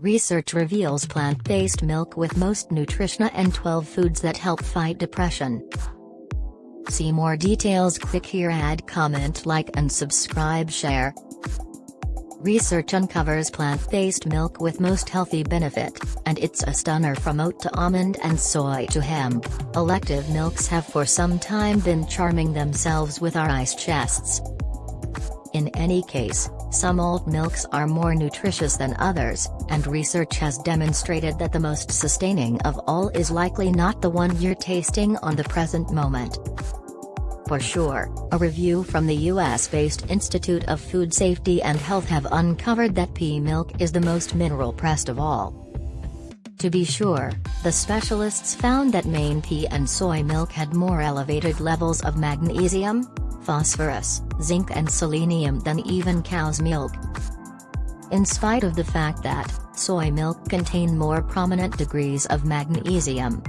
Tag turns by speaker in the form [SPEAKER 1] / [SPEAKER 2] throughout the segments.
[SPEAKER 1] Research reveals plant-based milk with most nutrition and 12 foods that help fight depression. See more details click here add comment like and subscribe share. Research uncovers plant-based milk with most healthy benefit, and it's a stunner from oat to almond and soy to hemp. Elective milks have for some time been charming themselves with our ice chests. In any case, some oat milks are more nutritious than others, and research has demonstrated that the most sustaining of all is likely not the one you're tasting on the present moment. For sure, a review from the US-based Institute of Food Safety and Health have uncovered that pea milk is the most mineral-pressed of all. To be sure, the specialists found that Maine pea and soy milk had more elevated levels of magnesium, phosphorus, zinc and selenium than even cow's milk. In spite of the fact that, soy milk contain more prominent degrees of magnesium.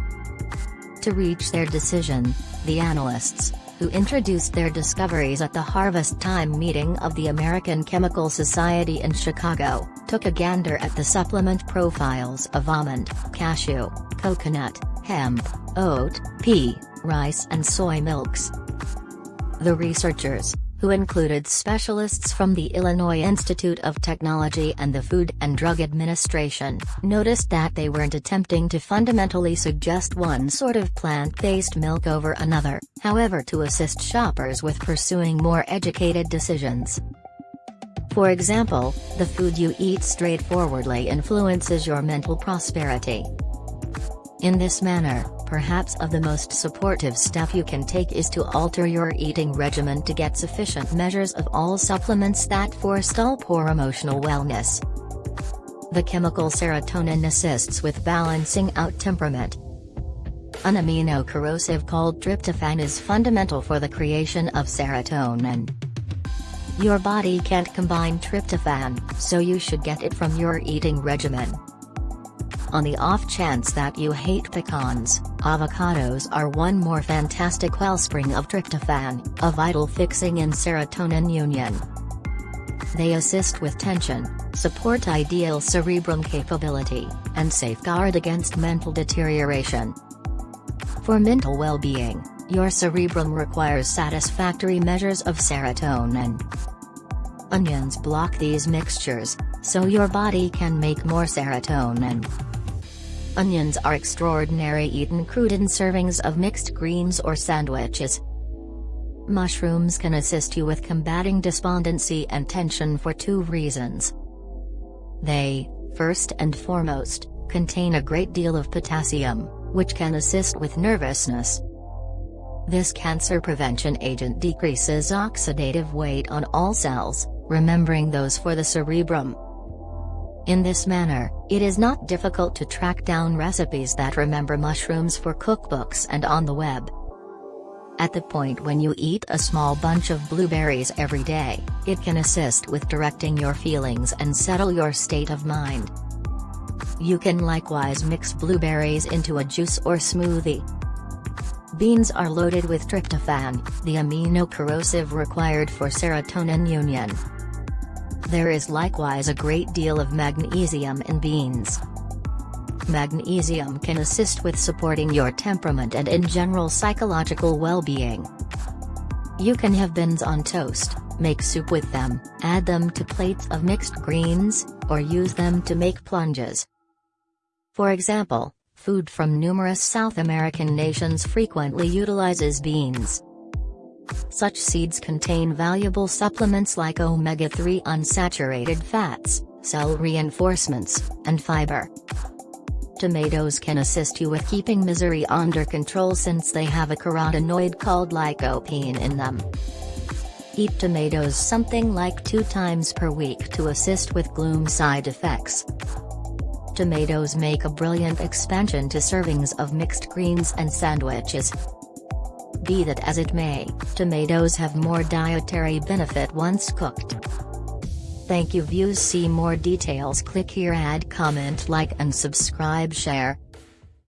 [SPEAKER 1] To reach their decision, the analysts, who introduced their discoveries at the Harvest Time meeting of the American Chemical Society in Chicago, took a gander at the supplement profiles of almond, cashew, coconut, hemp, oat, pea, rice and soy milks. The researchers, who included specialists from the Illinois Institute of Technology and the Food and Drug Administration, noticed that they weren't attempting to fundamentally suggest one sort of plant-based milk over another, however to assist shoppers with pursuing more educated decisions. For example, the food you eat straightforwardly influences your mental prosperity. In this manner, perhaps of the most supportive step you can take is to alter your eating regimen to get sufficient measures of all supplements that forestall poor emotional wellness. The chemical serotonin assists with balancing out temperament. An amino corrosive called tryptophan is fundamental for the creation of serotonin. Your body can't combine tryptophan, so you should get it from your eating regimen. On the off chance that you hate pecans, avocados are one more fantastic wellspring of tryptophan, a vital fixing in serotonin union. They assist with tension, support ideal cerebrum capability, and safeguard against mental deterioration. For mental well-being, your cerebrum requires satisfactory measures of serotonin. Onions block these mixtures, so your body can make more serotonin. Onions are extraordinary eaten crude in servings of mixed greens or sandwiches. Mushrooms can assist you with combating despondency and tension for two reasons. They, first and foremost, contain a great deal of potassium, which can assist with nervousness. This cancer prevention agent decreases oxidative weight on all cells, remembering those for the cerebrum. In this manner, it is not difficult to track down recipes that remember mushrooms for cookbooks and on the web. At the point when you eat a small bunch of blueberries every day, it can assist with directing your feelings and settle your state of mind. You can likewise mix blueberries into a juice or smoothie. Beans are loaded with tryptophan, the amino corrosive required for serotonin union. There is likewise a great deal of magnesium in beans. Magnesium can assist with supporting your temperament and in general psychological well-being. You can have beans on toast, make soup with them, add them to plates of mixed greens, or use them to make plunges. For example, food from numerous South American nations frequently utilizes beans. Such seeds contain valuable supplements like omega-3 unsaturated fats, cell reinforcements, and fiber. Tomatoes can assist you with keeping misery under control since they have a carotenoid called lycopene in them. Eat tomatoes something like two times per week to assist with gloom side effects. Tomatoes make a brilliant expansion to servings of mixed greens and sandwiches. Be that as it may, tomatoes have more dietary benefit once cooked. Thank you views see more details click here add comment like and subscribe share.